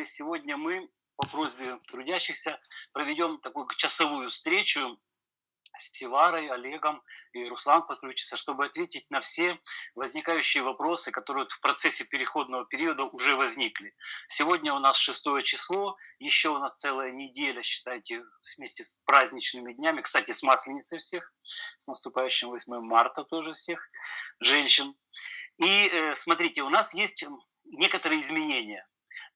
уважаемые, сегодня мы по просьбе трудящихся проведем такую часовую встречу с Севарой, Олегом и Руслан подключится, чтобы ответить на все возникающие вопросы, которые в процессе переходного периода уже возникли. Сегодня у нас шестое число, еще у нас целая неделя, считайте, вместе с праздничными днями. Кстати, с Масленицей всех, с наступающим 8 марта тоже всех женщин. И э, смотрите, у нас есть некоторые изменения.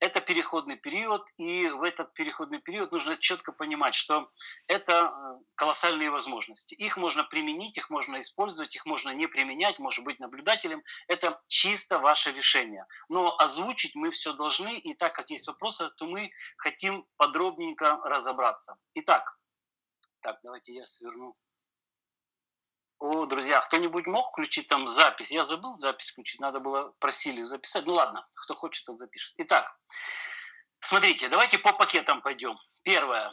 Это переходный период, и в этот переходный период нужно четко понимать, что это э, колоссальные возможности. Их можно применить, их можно использовать, их можно не применять, может быть наблюдателем. Это чисто ваше решение. Но озвучить мы все должны, и так как есть вопросы, то мы хотим подробненько разобраться. Итак, так, давайте я сверну о, друзья, кто-нибудь мог включить там запись? Я забыл запись включить, надо было, просили записать. Ну ладно, кто хочет, тот запишет. Итак, смотрите, давайте по пакетам пойдем. Первое.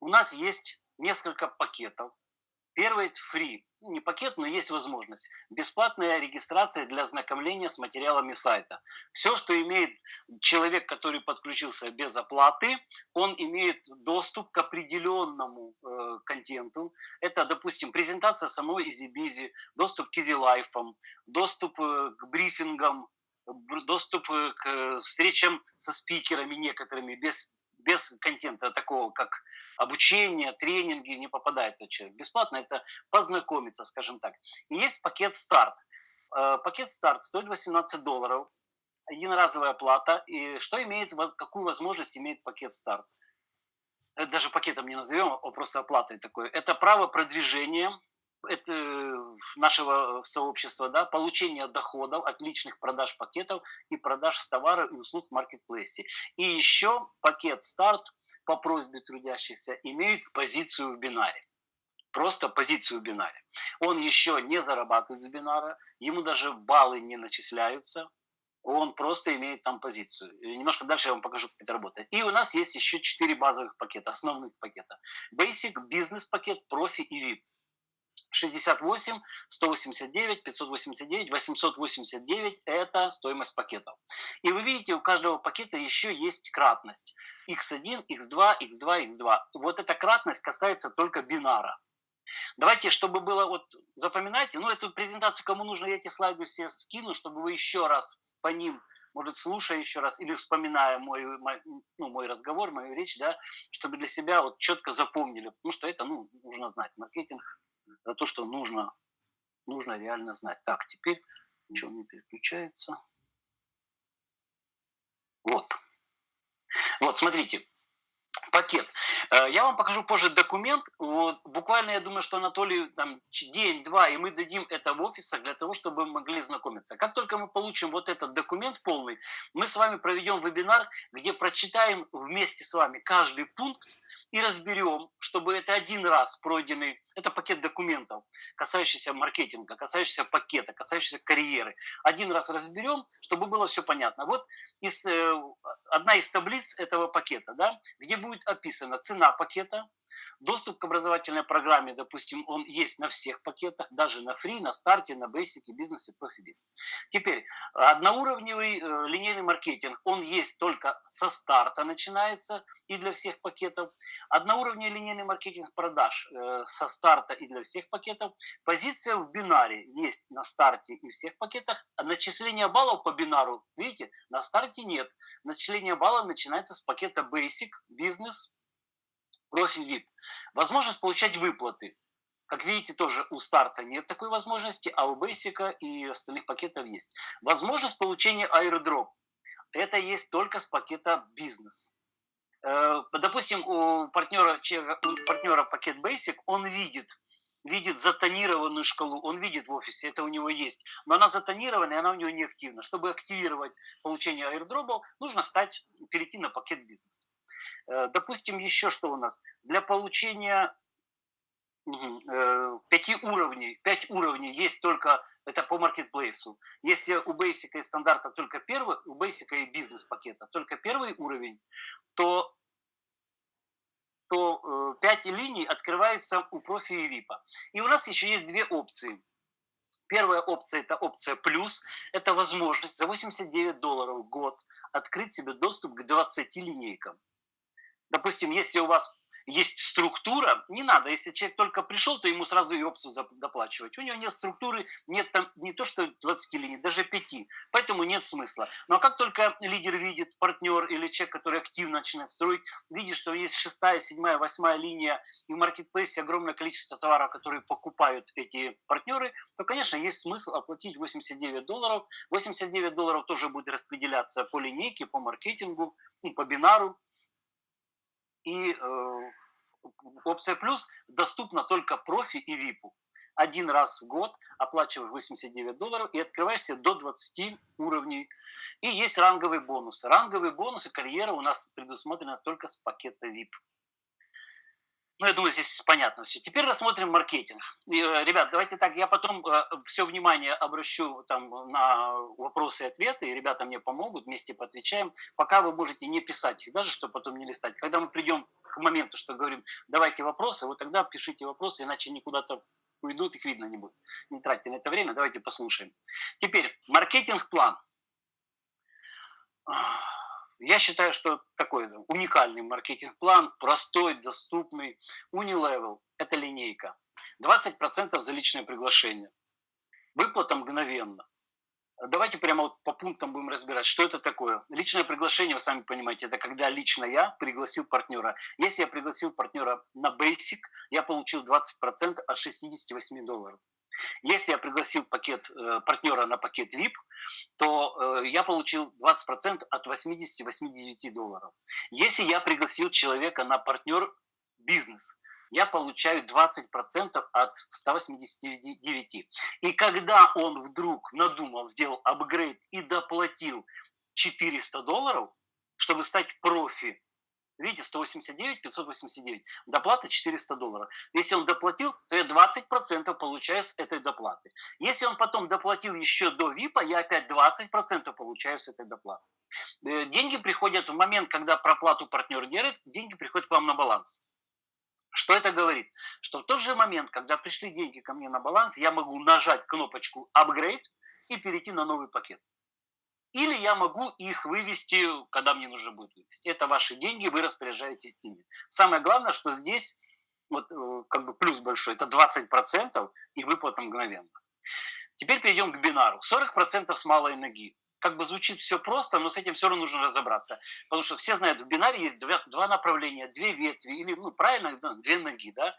У нас есть несколько пакетов. Первый – это free не пакет, но есть возможность. Бесплатная регистрация для ознакомления с материалами сайта. Все, что имеет человек, который подключился без оплаты, он имеет доступ к определенному э, контенту. Это, допустим, презентация самой EasyBizy, доступ к EasyLife, доступ э, к брифингам, доступ э, к встречам со спикерами некоторыми без без контента такого, как обучение, тренинги, не попадает этот человек. Бесплатно это познакомиться, скажем так. И есть пакет старт. Э, пакет старт стоит 18 долларов, единоразовая плата. И что имеет, какую возможность имеет пакет старт? Это даже пакетом не назовем, а просто оплатой такой. Это право продвижения это э, нашего сообщества, да, получение доходов от личных продаж пакетов и продаж с товара и услуг в маркетплейсе. И еще пакет старт по просьбе трудящихся имеет позицию в бинаре. Просто позицию в бинаре. Он еще не зарабатывает с бинара, ему даже баллы не начисляются, он просто имеет там позицию. И немножко дальше я вам покажу, как это работает. И у нас есть еще четыре базовых пакета, основных пакета. Basic, бизнес-пакет, профи и VIP. 68, 189, 589, 889 – это стоимость пакетов. И вы видите, у каждого пакета еще есть кратность. x1, x2, x2, x2. Вот эта кратность касается только бинара. Давайте, чтобы было, вот запоминайте, ну эту презентацию, кому нужно, я эти слайды все скину, чтобы вы еще раз по ним, может, слушая еще раз или вспоминая мой, мой, ну, мой разговор, мою речь, да, чтобы для себя вот четко запомнили, потому что это, ну, нужно знать. Маркетинг за то, что нужно, нужно реально знать. Так, теперь ничего не переключается. Вот. Вот, смотрите пакет. Э, я вам покажу позже документ. Вот, буквально, я думаю, что Анатолий там день-два, и мы дадим это в офисах для того, чтобы мы могли знакомиться. Как только мы получим вот этот документ полный, мы с вами проведем вебинар, где прочитаем вместе с вами каждый пункт и разберем, чтобы это один раз пройденный, это пакет документов, касающийся маркетинга, касающийся пакета, касающийся карьеры. Один раз разберем, чтобы было все понятно. Вот из, э, одна из таблиц этого пакета, да, где будет описана цена пакета, доступ к образовательной программе, допустим, он есть на всех пакетах, даже на фри, на старте, на basic, бизнес и профили. Теперь, одноуровневый э, линейный маркетинг, он есть только со старта начинается и для всех пакетов. Одноуровневый линейный маркетинг продаж э, со старта и для всех пакетов. Позиция в бинаре есть на старте и всех пакетах. А начисление баллов по бинару, видите, на старте нет. Начисление баллов начинается с пакета Basic, Business, профиль VIP. Возможность получать выплаты. Как видите, тоже у старта нет такой возможности, а у Basic и остальных пакетов есть. Возможность получения airdrop. Это есть только с пакета бизнес. Э, допустим, у партнера, у партнера пакет Basic, он видит, видит затонированную шкалу, он видит в офисе, это у него есть, но она затонирована, и она у него не активна. Чтобы активировать получение аирдропов, нужно стать, перейти на пакет бизнес. Э, допустим, еще что у нас? Для получения э, пяти уровней, пять уровней есть только, это по маркетплейсу. Если у Basic и стандарта только первый, у Basic и бизнес-пакета только первый уровень, то то 5 э, линий открывается у профи и VIP. И у нас еще есть две опции. Первая опция – это опция плюс. Это возможность за 89 долларов в год открыть себе доступ к 20 линейкам. Допустим, если у вас есть структура, не надо, если человек только пришел, то ему сразу и опцию доплачивать. У него нет структуры, нет там не то что 20 линий, даже 5, поэтому нет смысла. Но как только лидер видит, партнер или человек, который активно начинает строить, видит, что есть шестая, седьмая, восьмая линия, и в маркетплейсе огромное количество товаров, которые покупают эти партнеры, то, конечно, есть смысл оплатить 89 долларов. 89 долларов тоже будет распределяться по линейке, по маркетингу, и по бинару. И э, опция плюс доступна только профи и випу. Один раз в год оплачиваешь 89 долларов и открываешься до 20 уровней. И есть ранговые бонусы. Ранговые бонусы карьера у нас предусмотрена только с пакета VIP. Ну, я думаю, здесь понятно все. Теперь рассмотрим маркетинг. Э, ребят, давайте так, я потом э, все внимание обращу там, на вопросы и ответы, и ребята мне помогут, вместе поотвечаем. Пока вы можете не писать их даже, чтобы потом не листать. Когда мы придем к моменту, что говорим, давайте вопросы, вот тогда пишите вопросы, иначе никуда-то уйдут, их видно не будет. Не тратьте на это время, давайте послушаем. Теперь, маркетинг-план. Я считаю, что такой уникальный маркетинг-план, простой, доступный. Unilevel – это линейка. 20% за личное приглашение. Выплата мгновенно. Давайте прямо вот по пунктам будем разбирать, что это такое. Личное приглашение, вы сами понимаете, это когда лично я пригласил партнера. Если я пригласил партнера на Basic, я получил 20% от 68 долларов. Если я пригласил пакет, э, партнера на пакет VIP, то э, я получил 20% от 80-89 долларов. Если я пригласил человека на партнер бизнес, я получаю 20% от 189. И когда он вдруг надумал, сделал апгрейд и доплатил 400 долларов, чтобы стать профи Видите, 189, 589. Доплата 400 долларов. Если он доплатил, то я 20% получаю с этой доплаты. Если он потом доплатил еще до ВИПа, я опять 20% получаю с этой доплаты. Э, деньги приходят в момент, когда проплату партнер делает, деньги приходят к вам на баланс. Что это говорит? Что в тот же момент, когда пришли деньги ко мне на баланс, я могу нажать кнопочку «Upgrade» и перейти на новый пакет. Или я могу их вывести, когда мне нужно будет вывести. Это ваши деньги, вы распоряжаетесь ими. Самое главное, что здесь вот, э, как бы плюс большой, это 20% и выплата мгновенно. Теперь перейдем к бинару. 40% с малой ноги. Как бы звучит все просто, но с этим все равно нужно разобраться. Потому что все знают, в бинаре есть два, два направления, две ветви, или, ну, правильно, две ноги, да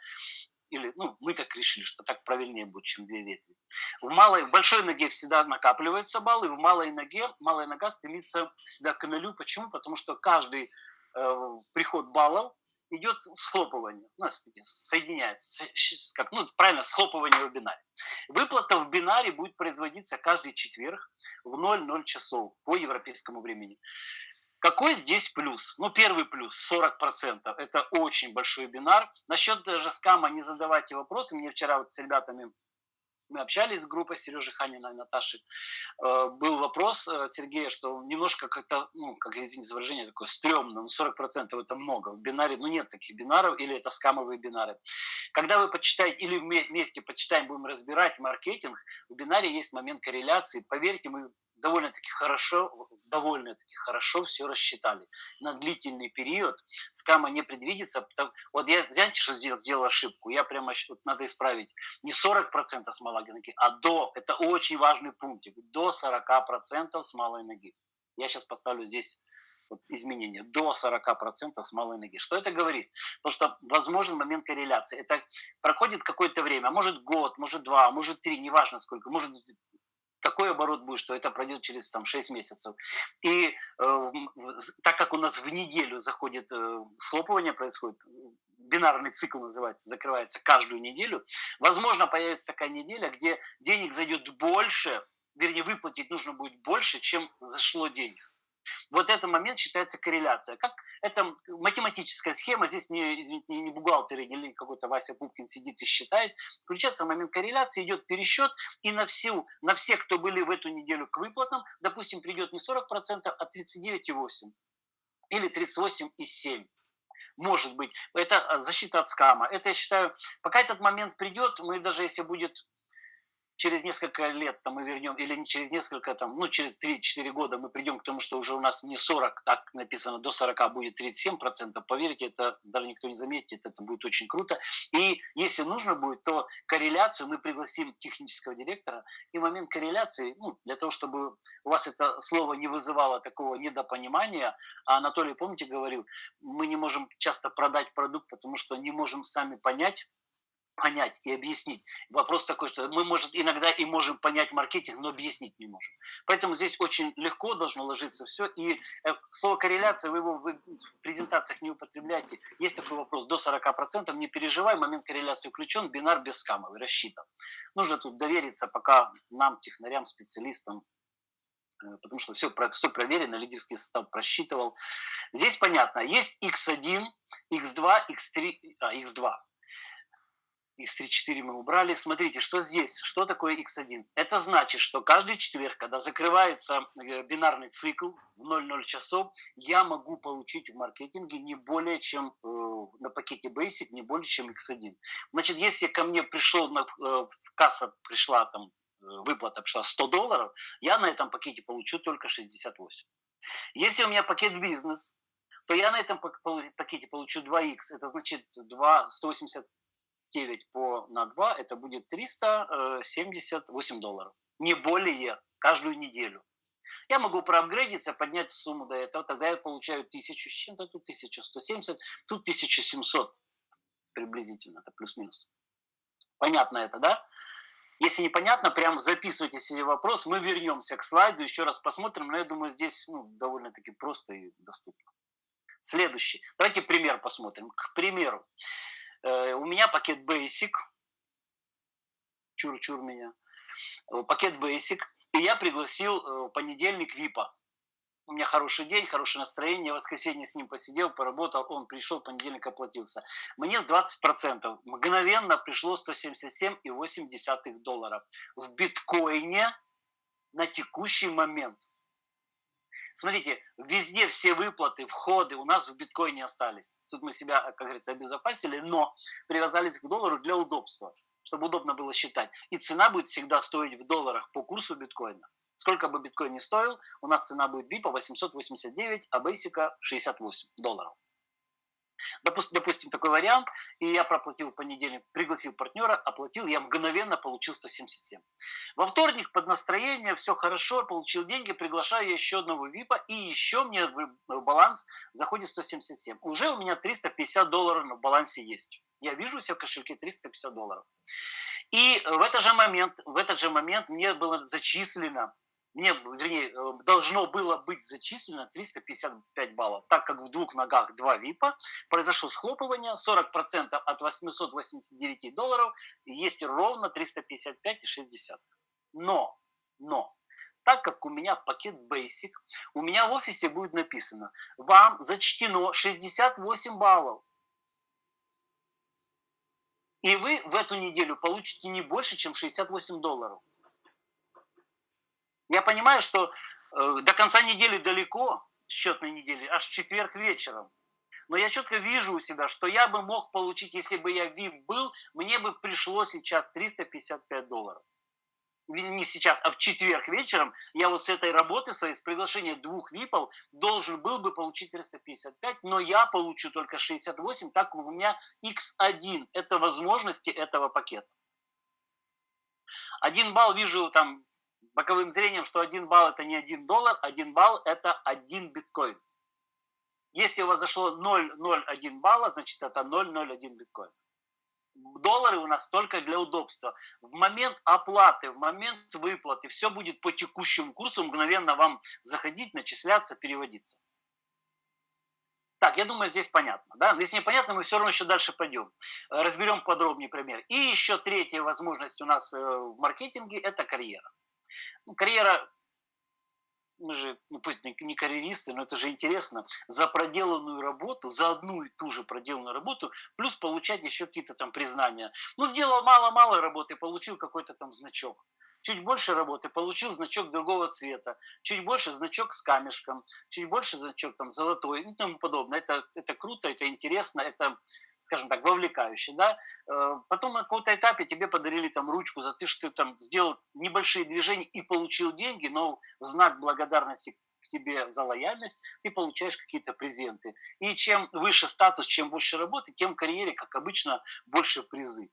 или ну, мы так решили, что так правильнее будет, чем две ветви. В, малой, в большой ноге всегда накапливаются баллы, в малой ноге, малая нога стремится всегда к нулю. Почему? Потому что каждый э, приход баллов идет схлопывание, у нас соединяется, как, ну, правильно, схлопывание в бинаре. Выплата в бинаре будет производиться каждый четверг в 00 часов по европейскому времени. Какой здесь плюс? Ну, первый плюс, 40%. Это очень большой бинар. Насчет даже скама не задавайте вопросы. Мне вчера вот с ребятами мы общались с группой Сережи Ханина и Наташи, э, был вопрос от э, Сергея, что немножко как-то, ну, как извините за выражение, такое стрёмно, ну, 40% это много. В бинаре, ну, нет таких бинаров, или это скамовые бинары. Когда вы почитаете, или вместе почитаем, будем разбирать маркетинг, в бинаре есть момент корреляции. Поверьте, мы довольно-таки хорошо, довольно-таки хорошо все рассчитали. На длительный период скама не предвидится. Вот я, знаете, что сделал, сделал ошибку? Я прямо, вот надо исправить. Не 40% с малой ноги, а до, это очень важный пунктик, до 40% с малой ноги. Я сейчас поставлю здесь вот изменения до 40% с малой ноги. Что это говорит? Потому что возможен момент корреляции. Это проходит какое-то время, может год, может два, может три, неважно сколько, может такой оборот будет, что это пройдет через там, 6 месяцев. И э, так как у нас в неделю заходит э, схлопывание происходит, бинарный цикл называется, закрывается каждую неделю, возможно, появится такая неделя, где денег зайдет больше, вернее, выплатить нужно будет больше, чем зашло денег. Вот этот момент считается корреляция. Как это математическая схема, здесь не, извините, не бухгалтер или какой-то Вася Пупкин сидит и считает. Включается момент корреляции, идет пересчет, и на, всю, на все, кто были в эту неделю к выплатам, допустим, придет не 40%, а 39,8% или 38,7%. Может быть. Это защита от скама. Это, я считаю, пока этот момент придет, мы даже если будет через несколько лет там, мы вернем, или не через несколько, там, ну, через 3-4 года мы придем к тому, что уже у нас не 40, так написано, до 40 будет 37%, поверьте, это даже никто не заметит, это будет очень круто. И если нужно будет, то корреляцию мы пригласим технического директора, и момент корреляции, ну, для того, чтобы у вас это слово не вызывало такого недопонимания, а Анатолий, помните, говорил, мы не можем часто продать продукт, потому что не можем сами понять, понять и объяснить. Вопрос такой, что мы, может, иногда и можем понять маркетинг, но объяснить не можем. Поэтому здесь очень легко должно ложиться все. И э, слово корреляция, вы его в презентациях не употребляете. Есть такой вопрос, до 40%, не переживай, момент корреляции включен, бинар без скамов, рассчитан. Нужно тут довериться пока нам, технарям, специалистам, э, потому что все, все проверено, лидерский состав просчитывал. Здесь понятно, есть x1, x2, x3, а, x2 x3-4 мы убрали. Смотрите, что здесь, что такое x1? Это значит, что каждый четверг, когда закрывается э, бинарный цикл в 00 часов, я могу получить в маркетинге не более чем э, на пакете Basic, не более чем x1. Значит, если ко мне пришел, на, э, касса пришла там, э, выплата пришла 100 долларов, я на этом пакете получу только 68. Если у меня пакет бизнес, то я на этом пакете получу 2х, это значит 2, 180 9 по на 2, это будет 378 долларов. Не более каждую неделю. Я могу проапгрейдиться, поднять сумму до этого, тогда я получаю 1000 с чем-то, тут 1170, тут 1700 приблизительно, это плюс-минус. Понятно это, да? Если непонятно, прям записывайте себе вопрос, мы вернемся к слайду, еще раз посмотрим, но я думаю, здесь ну, довольно-таки просто и доступно. Следующий. Давайте пример посмотрим. К примеру, Э, у меня пакет Basic, чур-чур меня, э, пакет Basic, и я пригласил э, понедельник ВИПа. У меня хороший день, хорошее настроение, в воскресенье с ним посидел, поработал, он пришел, понедельник оплатился. Мне с 20% мгновенно пришло 177,8 доллара. В биткоине на текущий момент – Смотрите, везде все выплаты, входы у нас в биткоине остались. Тут мы себя, как говорится, обезопасили, но привязались к доллару для удобства, чтобы удобно было считать. И цена будет всегда стоить в долларах по курсу биткоина. Сколько бы биткоин ни стоил, у нас цена будет VIP 889, а Basic 68 долларов. Допустим, такой вариант, и я проплатил в понедельник, пригласил партнера, оплатил, я мгновенно получил 177. Во вторник под настроение, все хорошо, получил деньги, приглашаю еще одного ВИПа, и еще мне в баланс заходит 177. Уже у меня 350 долларов на балансе есть. Я вижу у себя в кошельке 350 долларов. И в этот же момент, в этот же момент мне было зачислено мне, вернее, э, должно было быть зачислено 355 баллов, так как в двух ногах два ВИПа, произошло схлопывание, 40% от 889 долларов, есть ровно 355,60. Но, но, так как у меня пакет Basic, у меня в офисе будет написано, вам зачтено 68 баллов. И вы в эту неделю получите не больше, чем 68 долларов. Я понимаю, что э, до конца недели далеко, счетной недели, аж четверг вечером. Но я четко вижу у себя, что я бы мог получить, если бы я VIP был, мне бы пришло сейчас 355 долларов. Не сейчас, а в четверг вечером я вот с этой работы с приглашения двух ВИПов, должен был бы получить 355, но я получу только 68, так как у меня X1. Это возможности этого пакета. Один балл вижу там боковым зрением, что один балл это не один доллар, один балл это один биткоин. Если у вас зашло 0,01 балла, значит это 0,01 биткоин. Доллары у нас только для удобства. В момент оплаты, в момент выплаты, все будет по текущему курсу, мгновенно вам заходить, начисляться, переводиться. Так, я думаю, здесь понятно. Да? Если непонятно, мы все равно еще дальше пойдем. Разберем подробнее пример. И еще третья возможность у нас э, в маркетинге – это карьера. Ну, карьера, мы же, ну пусть не карьеристы, но это же интересно, за проделанную работу, за одну и ту же проделанную работу, плюс получать еще какие-то там признания. Ну, сделал мало-мало работы, получил какой-то там значок. Чуть больше работы, получил значок другого цвета. Чуть больше значок с камешком. Чуть больше значок там золотой и тому подобное. Это, это круто, это интересно, это скажем так, вовлекающий, да, э, потом на каком-то этапе тебе подарили там ручку за то, что ты там сделал небольшие движения и получил деньги, но в знак благодарности к тебе за лояльность, ты получаешь какие-то презенты. И чем выше статус, чем больше работы, тем в карьере, как обычно, больше призы.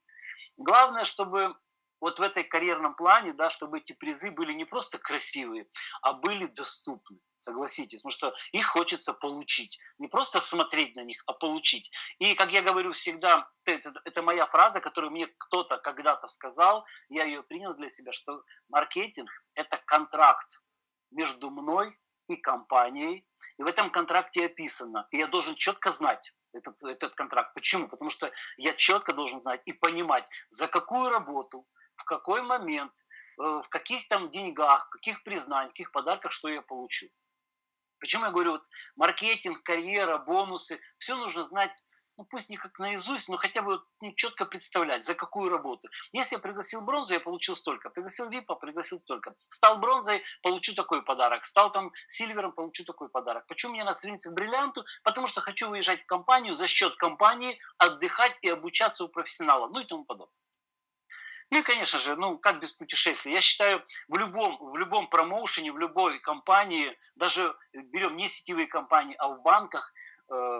Главное, чтобы вот в этой карьерном плане, да, чтобы эти призы были не просто красивые, а были доступны, согласитесь, потому что их хочется получить, не просто смотреть на них, а получить. И, как я говорю всегда, это, это моя фраза, которую мне кто-то когда-то сказал, я ее принял для себя, что маркетинг – это контракт между мной и компанией, и в этом контракте описано, и я должен четко знать, этот, этот контракт. Почему? Потому что я четко должен знать и понимать, за какую работу, в какой момент, э, в каких там деньгах, каких признаниях, каких подарках, что я получу. Почему я говорю, вот маркетинг, карьера, бонусы, все нужно знать, ну пусть не как наизусть, но хотя бы ну, четко представлять, за какую работу. Если я пригласил бронзу, я получил столько. Пригласил випа, пригласил столько. Стал бронзой, получу такой подарок. Стал там сильвером, получу такой подарок. Почему надо стремиться к бриллианту? Потому что хочу выезжать в компанию, за счет компании отдыхать и обучаться у профессионала, ну и тому подобное. И, конечно же, ну как без путешествий? Я считаю, в любом, в любом промоушене, в любой компании, даже берем не сетевые компании, а в банках, э,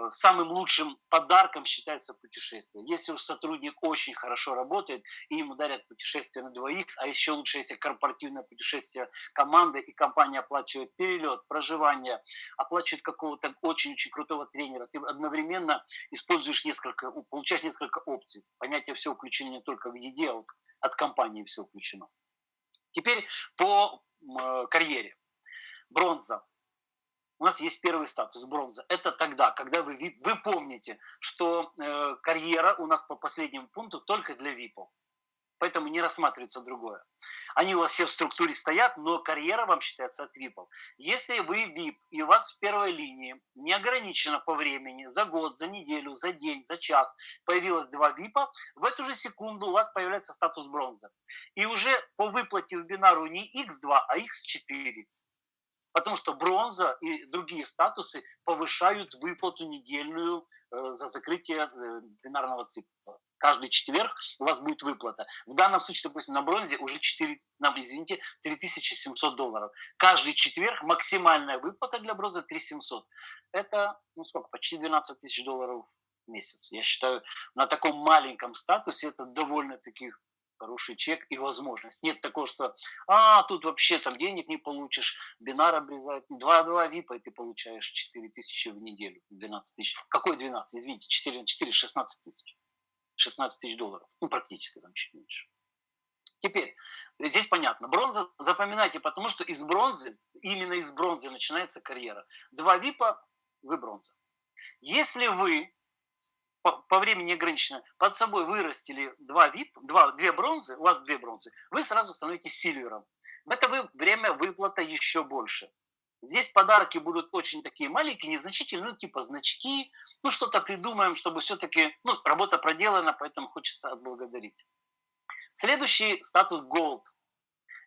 самым лучшим подарком считается путешествие. Если уж сотрудник очень хорошо работает, и ему дарят путешествие на двоих, а еще лучше, если корпоративное путешествие команды, и компания оплачивает перелет, проживание, оплачивает какого-то очень-очень крутого тренера, ты одновременно используешь несколько, получаешь несколько опций. Понятие все включено не только в еде, а вот от компании все включено. Теперь по э, карьере. Бронза. У нас есть первый статус бронза. Это тогда, когда вы, вы помните, что э, карьера у нас по последнему пункту только для ВИПов поэтому не рассматривается другое. Они у вас все в структуре стоят, но карьера вам считается от ВИПов. Если вы ВИП, и у вас в первой линии не ограничено по времени, за год, за неделю, за день, за час появилось два ВИПа, в эту же секунду у вас появляется статус бронзы. И уже по выплате в бинару не X2, а X4. Потому что бронза и другие статусы повышают выплату недельную э, за закрытие э, бинарного цикла каждый четверг у вас будет выплата. В данном случае, допустим, на бронзе уже 4, извините, 3700 долларов. Каждый четверг максимальная выплата для бронзы 3700. Это, ну сколько, почти 12 тысяч долларов в месяц. Я считаю, на таком маленьком статусе это довольно-таки хороший чек и возможность. Нет такого, что а, тут вообще там денег не получишь, бинар обрезают. 2-2 випа, и ты получаешь 4 тысячи в неделю, 12 тысяч. Какой 12? Извините, 4 на 4, 16 тысяч. 16 тысяч долларов. Ну, практически там чуть меньше. Теперь, здесь понятно. Бронза запоминайте, потому что из бронзы, именно из бронзы начинается карьера. Два випа, вы бронза. Если вы по, по времени ограничено, под собой вырастили два вип, два, две бронзы, у вас две бронзы, вы сразу становитесь сильвером. В это вы, время выплата еще больше. Здесь подарки будут очень такие маленькие, незначительные, ну, типа значки, ну, что-то придумаем, чтобы все-таки, ну, работа проделана, поэтому хочется отблагодарить. Следующий статус Gold.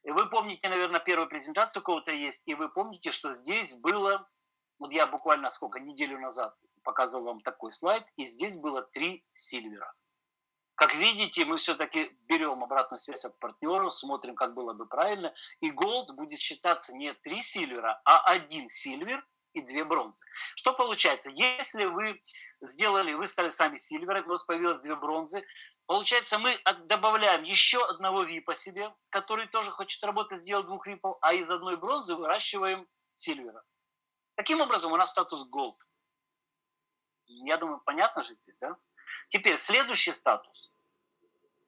Вы помните, наверное, первую презентацию кого-то есть, и вы помните, что здесь было, вот я буквально сколько, неделю назад показывал вам такой слайд, и здесь было три сильвера. Как видите, мы все-таки берем обратную связь от партнеров, смотрим, как было бы правильно. И голд будет считаться не три сильвера, а один сильвер и две бронзы. Что получается? Если вы сделали, вы стали сами сильвером, у вас появилось две бронзы, получается, мы добавляем еще одного випа себе, который тоже хочет работать, сделать двух випов, а из одной бронзы выращиваем сильвера. Таким образом, у нас статус голд. Я думаю, понятно же здесь, да? Теперь следующий статус.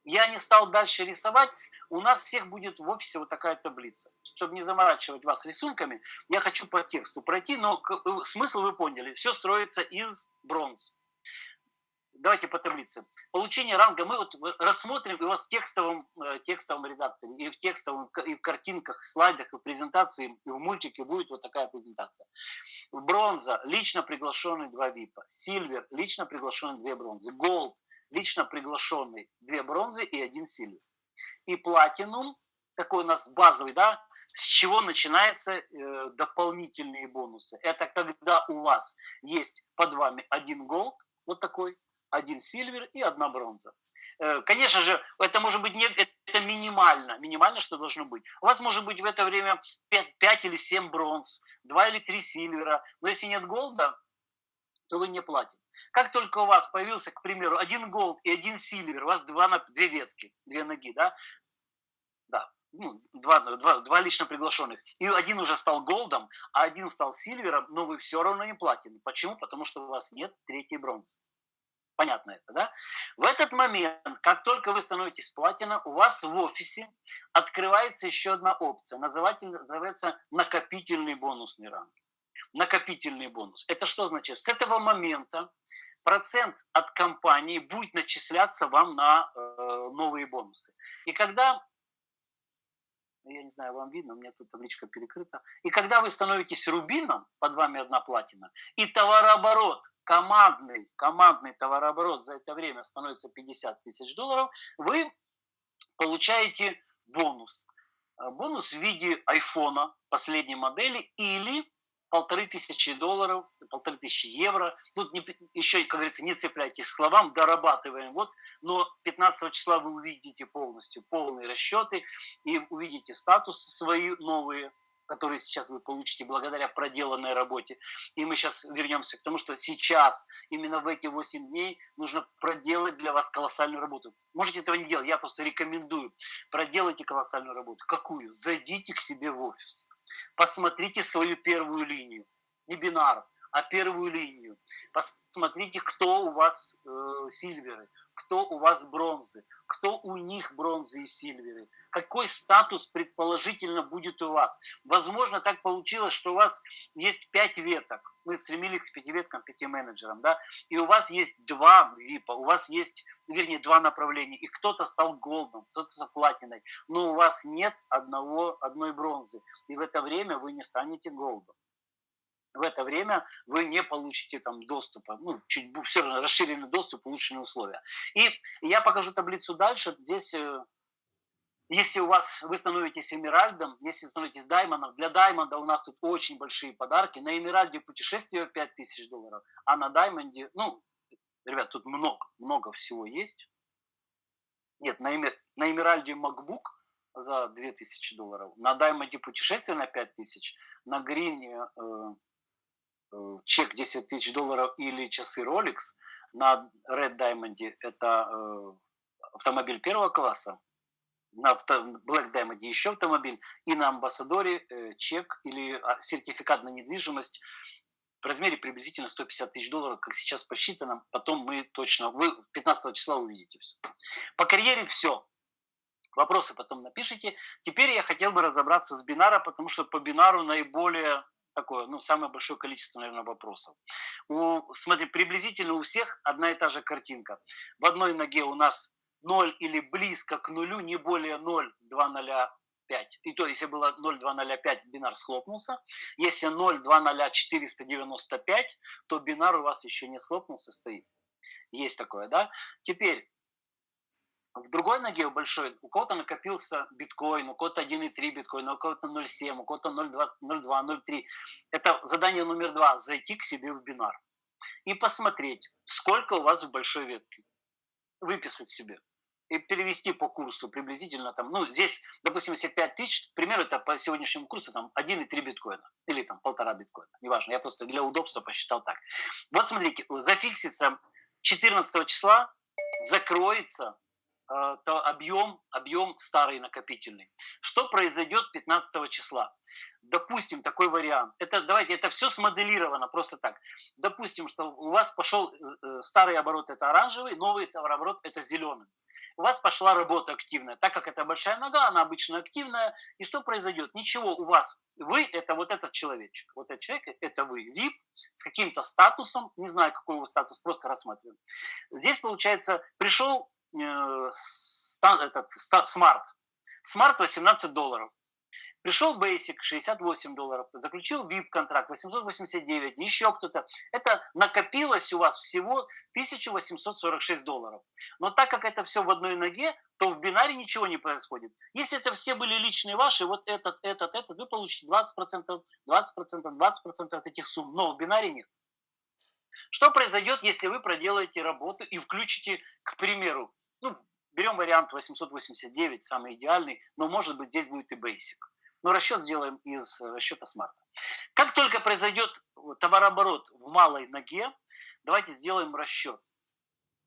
Я не стал дальше рисовать. У нас всех будет в офисе вот такая таблица. Чтобы не заморачивать вас рисунками, я хочу по тексту пройти, но э, смысл вы поняли. Все строится из бронз. Давайте по таблице. Получение ранга мы вот рассмотрим вас в текстовом, э, текстовом редакторе, и в текстовом, и в картинках, слайдах, и в презентации, и в мультике будет вот такая презентация. Бронза, лично приглашенный два випа. Silver, лично приглашенный две бронзы. Gold, лично приглашенный две бронзы и один silver. И platinum, такой у нас базовый, да, с чего начинаются э, дополнительные бонусы. Это когда у вас есть под вами один gold, вот такой, один silver и одна бронза. Э, конечно же, это может быть не, это минимально, минимально, что должно быть. У вас может быть в это время 5, 5 или 7 бронз, 2 или 3 silver а, но если нет gold а, то вы не платите. Как только у вас появился, к примеру, один gold и один silver, у вас два, две ветки, две ноги, да, да, ну, два, два, два лично приглашенных, и один уже стал gold ом, а один стал silver ом, но вы все равно не платите. Почему? Потому что у вас нет третьей бронзы. Понятно это, да? В этот момент, как только вы становитесь платина, у вас в офисе открывается еще одна опция. Называется накопительный бонусный ранг. Накопительный бонус. Это что значит? С этого момента процент от компании будет начисляться вам на э, новые бонусы. И когда я не знаю, вам видно, у меня тут табличка перекрыта. И когда вы становитесь рубином, под вами одна платина, и товарооборот, командный, командный товарооборот за это время становится 50 тысяч долларов, вы получаете бонус. Э, бонус в виде айфона последней модели или полторы тысячи долларов, полторы тысячи евро. Тут не, еще, как говорится, не цепляйтесь к словам, дорабатываем. Вот, но 15 числа вы увидите полностью полные расчеты и увидите статусы свои новые, которые сейчас вы получите благодаря проделанной работе. И мы сейчас вернемся к тому, что сейчас, именно в эти 8 дней, нужно проделать для вас колоссальную работу. Можете этого не делать, я просто рекомендую. Проделайте колоссальную работу. Какую? Зайдите к себе в офис Посмотрите свою первую линию. Не бинар, а первую линию. Посмотрите, кто у вас э, сильверы, кто у вас бронзы, кто у них бронзы и сильверы, какой статус предположительно будет у вас. Возможно, так получилось, что у вас есть пять веток. Мы стремились к пяти веткам, пяти менеджерам, да, и у вас есть два випа, у вас есть, вернее, два направления, и кто-то стал голдом, кто-то стал платиной, но у вас нет одного, одной бронзы, и в это время вы не станете голдом в это время вы не получите там доступа, ну, чуть все равно расширенный доступ, улучшенные условия. И я покажу таблицу дальше. Здесь, э, если у вас, вы становитесь эмиральдом, если становитесь даймондом, для даймонда у нас тут очень большие подарки. На эмиральде путешествие 5000 долларов, а на даймонде, ну, ребят, тут много, много всего есть. Нет, на, эмир, на эмиральде MacBook за 2000 долларов, на даймонде путешествие на 5000, на грине Э, чек 10 тысяч долларов или часы Rolex, на Red Diamond это э, автомобиль первого класса, на Black Diamond еще автомобиль, и на Амбассадоре э, чек или а, сертификат на недвижимость в размере приблизительно 150 тысяч долларов, как сейчас посчитано, потом мы точно, вы 15 числа увидите все. По карьере все. Вопросы потом напишите. Теперь я хотел бы разобраться с бинара, потому что по бинару наиболее такое, ну, самое большое количество, наверное, вопросов. У, смотри, приблизительно у всех одна и та же картинка. В одной ноге у нас 0 или близко к нулю, не более 0,205. И то, если было 0,205, бинар схлопнулся. Если 0,20495, то бинар у вас еще не схлопнулся, стоит. Есть такое, да? Теперь, в другой ноге у большой у кого-то накопился биткоин, у кого-то 1,3 биткоина, у кого-то 0,7, у кого-то 0,2, 0,2, 0,3. Это задание номер два – зайти к себе в бинар и посмотреть, сколько у вас в большой ветке. Выписать себе и перевести по курсу приблизительно там, ну, здесь, допустим, если 5 тысяч, к примеру, это по сегодняшнему курсу там 1,3 биткоина или там полтора биткоина, неважно, я просто для удобства посчитал так. Вот смотрите, зафиксится 14 числа, закроется то объем, объем старый накопительный. Что произойдет 15 числа? Допустим, такой вариант. Это, давайте, это все смоделировано просто так. Допустим, что у вас пошел э, э, старый оборот это оранжевый, новый товарооборот это зеленый. У вас пошла работа активная. Так как это большая нога, она обычно активная. И что произойдет? Ничего, у вас. Вы это вот этот человечек. Вот этот человек, это вы. VIP с каким-то статусом. Не знаю, какой его статус, просто рассматриваем. Здесь, получается, пришел Э, этот, smart. Smart 18 долларов. Пришел Basic 68 долларов, заключил VIP контракт 889, еще кто-то. Это накопилось у вас всего 1846 долларов. Но так как это все в одной ноге, то в бинаре ничего не происходит. Если это все были личные ваши, вот этот, этот, этот, вы получите 20%, 20%, 20% от этих сумм. Но в бинаре нет. Что произойдет, если вы проделаете работу и включите, к примеру, ну, берем вариант 889, самый идеальный, но может быть здесь будет и Basic. Но расчет сделаем из расчета смарта. Как только произойдет товарооборот в малой ноге, давайте сделаем расчет.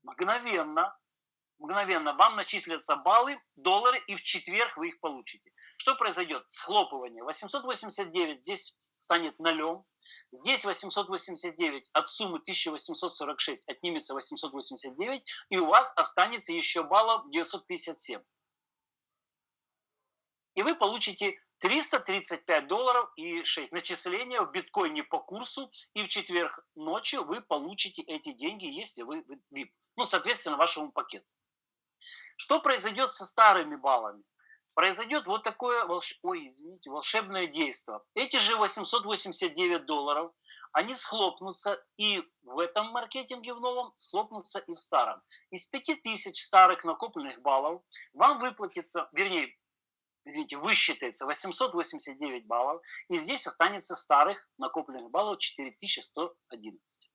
Мгновенно мгновенно вам начислятся баллы, доллары, и в четверг вы их получите. Что произойдет? Схлопывание. 889 здесь станет нулем. Здесь 889 от суммы 1846 отнимется 889, и у вас останется еще баллов 957. И вы получите 335 долларов и 6 начисления в биткоине по курсу, и в четверг ночью вы получите эти деньги, если вы VIP. Ну, соответственно, вашему пакету. Что произойдет со старыми баллами? Произойдет вот такое волш... Ой, извините, волшебное действие. Эти же 889 долларов, они схлопнутся и в этом маркетинге в новом, схлопнутся и в старом. Из 5000 старых накопленных баллов вам выплатится, вернее, извините, высчитается 889 баллов, и здесь останется старых накопленных баллов 4111.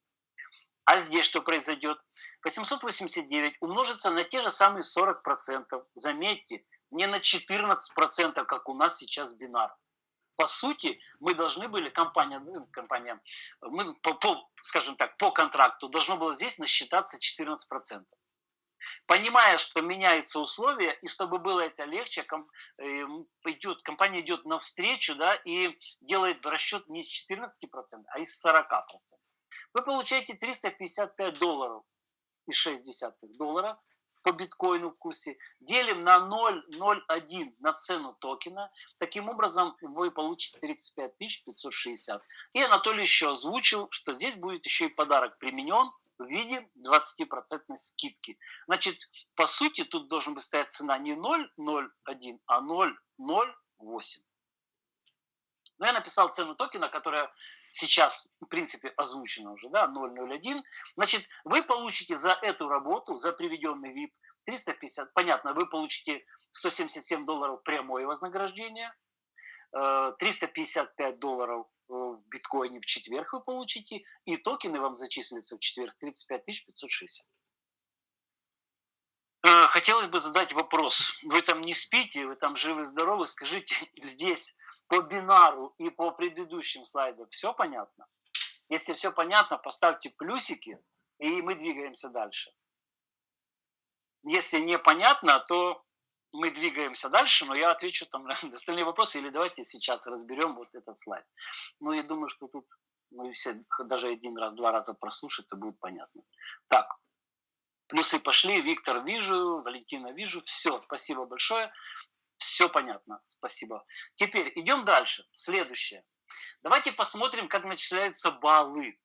А здесь что произойдет? 889 умножится на те же самые 40%. Заметьте, не на 14%, как у нас сейчас бинар. По сути, мы должны были, компания, ну, компания мы по, по, скажем так, по контракту должно было здесь насчитаться 14%. Понимая, что меняются условия, и чтобы было это легче, ком, э, идет, компания идет навстречу да, и делает расчет не из 14%, а из 40% вы получаете 355 долларов и 6 доллара по биткоину в курсе, делим на 0,01 на цену токена. Таким образом, вы получите 35 560. И Анатолий еще озвучил, что здесь будет еще и подарок применен в виде 20% скидки. Значит, по сути, тут должен быть стоять цена не 0,01, а 0,08. Но я написал цену токена, которая сейчас, в принципе, озвучено уже, да, 001, значит, вы получите за эту работу, за приведенный VIP 350, понятно, вы получите 177 долларов прямое вознаграждение, 355 э, долларов э, в биткоине в четверг вы получите, и токены вам зачислятся в четверг 35 560. Э, хотелось бы задать вопрос. Вы там не спите, вы там живы-здоровы, скажите здесь по бинару и по предыдущим слайдам все понятно? Если все понятно, поставьте плюсики, и мы двигаемся дальше. Если непонятно, то мы двигаемся дальше, но я отвечу там на остальные вопросы, или давайте сейчас разберем вот этот слайд. Ну, я думаю, что тут ну, все, даже один раз, два раза прослушать, то будет понятно. Так, плюсы пошли, Виктор вижу, Валентина вижу, все, спасибо большое. Все понятно, спасибо. Теперь идем дальше. Следующее. Давайте посмотрим, как начисляются баллы.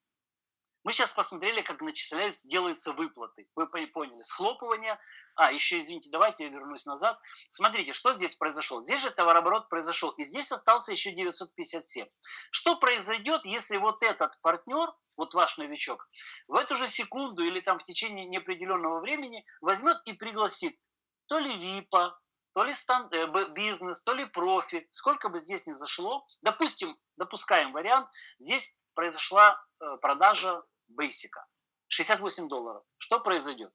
Мы сейчас посмотрели, как начисляются, делаются выплаты. Вы поняли, схлопывание. А, еще, извините, давайте я вернусь назад. Смотрите, что здесь произошло. Здесь же товарооборот произошел, и здесь остался еще 957. Что произойдет, если вот этот партнер, вот ваш новичок, в эту же секунду или там в течение неопределенного времени возьмет и пригласит то ли ВИПа, то ли стан, э, бизнес, то ли профи, сколько бы здесь ни зашло, допустим, допускаем вариант, здесь произошла э, продажа бейсика, 68 долларов. Что произойдет?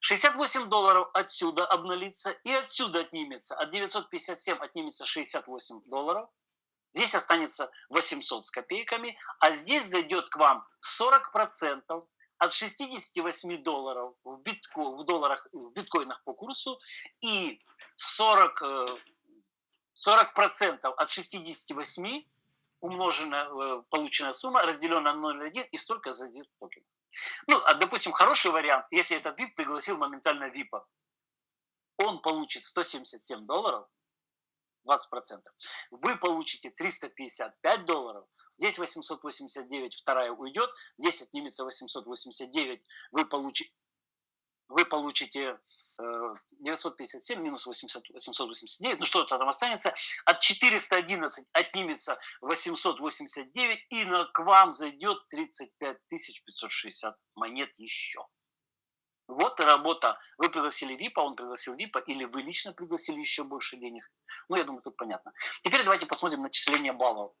68 долларов отсюда обнулится и отсюда отнимется. От 957 отнимется 68 долларов. Здесь останется 800 с копейками, а здесь зайдет к вам 40% от 68 долларов в, битко, в долларах, в биткоинах по курсу и 40, 40 процентов от 68 умноженная э, полученная сумма разделена на 0,1 и столько зайдет токен. Ну, а, допустим, хороший вариант, если этот VIP пригласил моментально VIP, он получит 177 долларов, 20%. Вы получите 355 долларов, здесь 889, вторая уйдет, здесь отнимется 889, вы, получи, вы получите 957 э, минус 800, 889, ну что-то там останется, от 411 отнимется 889, и к вам зайдет 35 560 монет еще. Вот работа. Вы пригласили ВИПа, он пригласил ВИПа, или вы лично пригласили еще больше денег. Ну, я думаю, тут понятно. Теперь давайте посмотрим начисление баллов.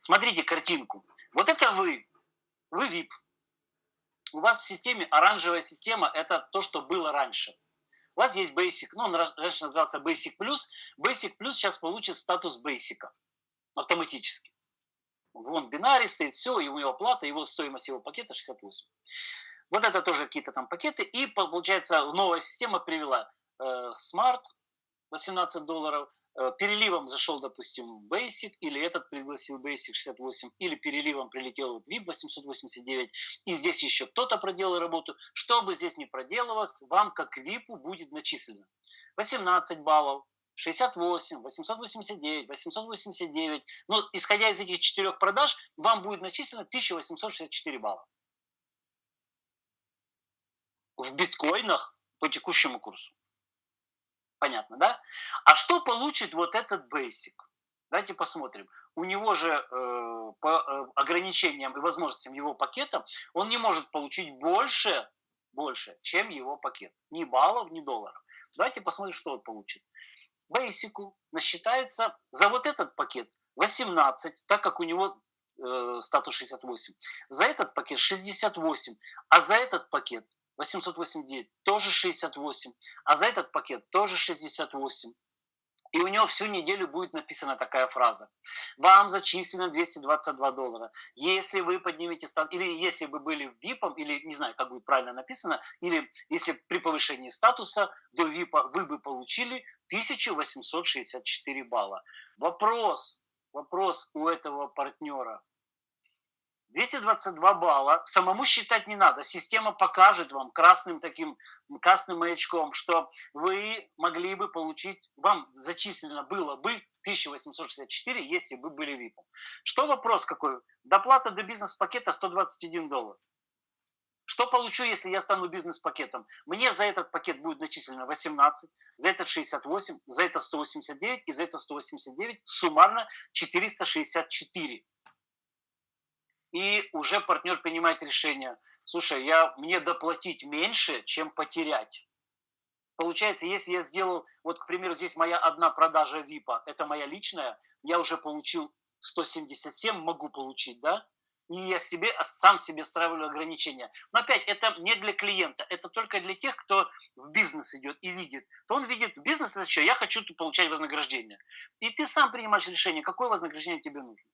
Смотрите картинку. Вот это вы. Вы ВИП. у вас в системе оранжевая система – это то, что было раньше. У вас есть Basic, ну он раньше назывался Basic Plus. Basic Plus сейчас получит статус Basic автоматически. Вон бинарий стоит, все, и у него плата, его стоимость его пакета 68. Вот это тоже какие-то там пакеты. И получается новая система привела э, Smart 18 долларов, Э, переливом зашел, допустим, Basic, или этот пригласил Basic 68, или переливом прилетел вот VIP 889, и здесь еще кто-то проделал работу. Что бы здесь ни проделывалось, вам как VIP будет начислено 18 баллов, 68, 889, 889. Но исходя из этих четырех продаж, вам будет начислено 1864 балла. В биткоинах по текущему курсу. Понятно, да? А что получит вот этот basic? Давайте посмотрим. У него же э, по э, ограничениям и возможностям его пакета он не может получить больше, больше, чем его пакет. Ни баллов, ни долларов. Давайте посмотрим, что он получит. Basic насчитается за вот этот пакет 18, так как у него э, статус 68. За этот пакет 68, а за этот пакет 889 тоже 68, а за этот пакет тоже 68. И у него всю неделю будет написана такая фраза. Вам зачислено 222 доллара. Если вы поднимете стан, или если бы были VIP, или не знаю, как будет правильно написано, или если при повышении статуса до VIP вы бы получили 1864 балла. Вопрос, вопрос у этого партнера. 222 балла самому считать не надо. Система покажет вам красным таким, красным маячком, что вы могли бы получить, вам зачислено было бы 1864, если бы были VIP. Что вопрос какой? Доплата до бизнес-пакета 121 доллар. Что получу, если я стану бизнес-пакетом? Мне за этот пакет будет начислено 18, за этот 68, за это 189 и за это 189 суммарно 464 и уже партнер принимает решение, слушай, я, мне доплатить меньше, чем потерять. Получается, если я сделал, вот, к примеру, здесь моя одна продажа ВИПа, это моя личная, я уже получил 177, могу получить, да? И я себе, сам себе ставлю ограничения. Но опять, это не для клиента, это только для тех, кто в бизнес идет и видит. То он видит, бизнес это что, я хочу получать вознаграждение. И ты сам принимаешь решение, какое вознаграждение тебе нужно.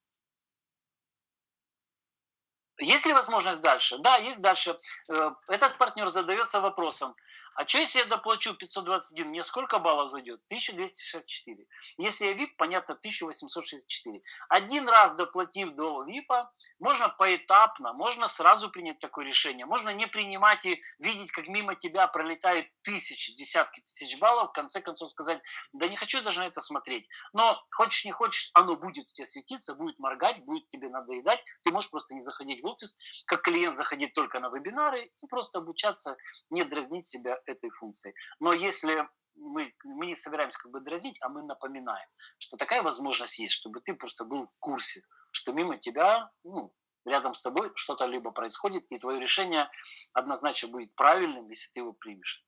Есть ли возможность дальше? Да, есть дальше. Э, этот партнер задается вопросом, а что если я доплачу 521, мне сколько баллов зайдет? 1264. Если я VIP, понятно, 1864. Один раз доплатив до VIP, можно поэтапно, можно сразу принять такое решение. Можно не принимать и видеть, как мимо тебя пролетают тысячи, десятки тысяч баллов, в конце концов сказать, да не хочу даже на это смотреть. Но хочешь не хочешь, оно будет у тебя светиться, будет моргать, будет тебе надоедать. Ты можешь просто не заходить в офис, как клиент заходить только на вебинары и просто обучаться, не дразнить себя этой функцией. Но если мы, мы не собираемся как бы дразнить, а мы напоминаем, что такая возможность есть, чтобы ты просто был в курсе, что мимо тебя, ну, рядом с тобой что-то либо происходит, и твое решение однозначно будет правильным, если ты его примешь,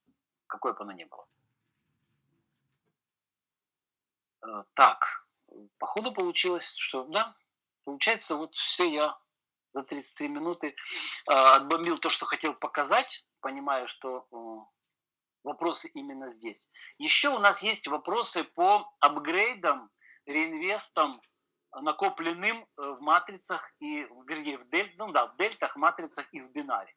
какое бы оно ни было. Э, так, походу получилось, что да, получается вот все я за 33 минуты э, отбомбил то, что хотел показать, понимаю, что э, вопросы именно здесь. Еще у нас есть вопросы по апгрейдам, реинвестам, накопленным э, в матрицах и, вернее, в, дель, ну, да, в дельтах, матрицах и в бинаре.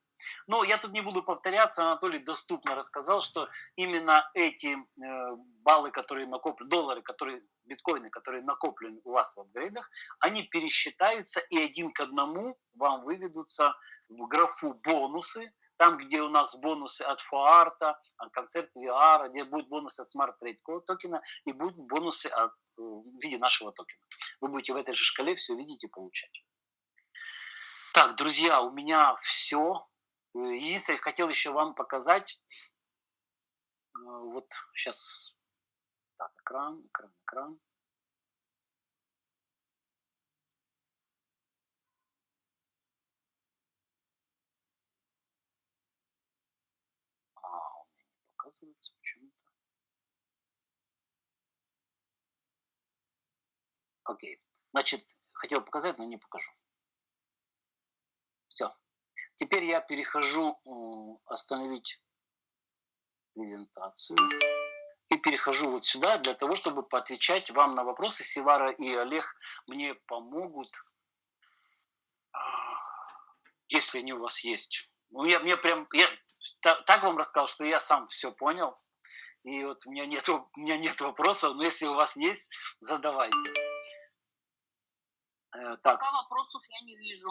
Но я тут не буду повторяться, Анатолий доступно рассказал, что именно эти э, баллы, которые накоплены, доллары, которые, биткоины, которые накоплены у вас в апгрейдах, они пересчитаются и один к одному вам выведутся в графу бонусы, там, где у нас бонусы от Фуарта, концерт VR, где будут бонусы от Smart Trade токена и будут бонусы от, э, в виде нашего токена. Вы будете в этой же шкале все видеть и получать. Так, друзья, у меня все. Единственное, я хотел еще вам показать. Э, вот сейчас. Так, экран, экран, экран. Показывается почему-то. Окей. Значит, хотел показать, но не покажу. Все. Теперь я перехожу остановить презентацию и перехожу вот сюда для того, чтобы поотвечать вам на вопросы. Сивара и Олег мне помогут, а, если они у вас есть. Ну, я, мне прям, я так вам рассказал, что я сам все понял. И вот у меня нет, у меня нет вопросов, но если у вас есть, задавайте. Э, так. Пока вопросов я не вижу.